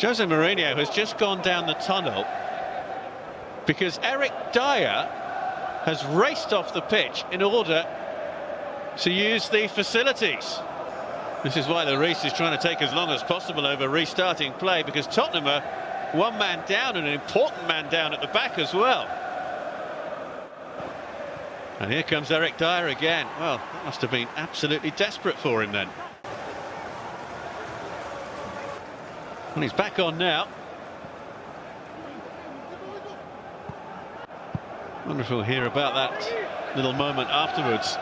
Jose Mourinho has just gone down the tunnel because Eric Dier has raced off the pitch in order to use the facilities. This is why the race is trying to take as long as possible over restarting play because Tottenham are one man down and an important man down at the back as well. And here comes Eric Dier again. Well, that must have been absolutely desperate for him then. And he's back on now. Wonderful hear about that little moment afterwards.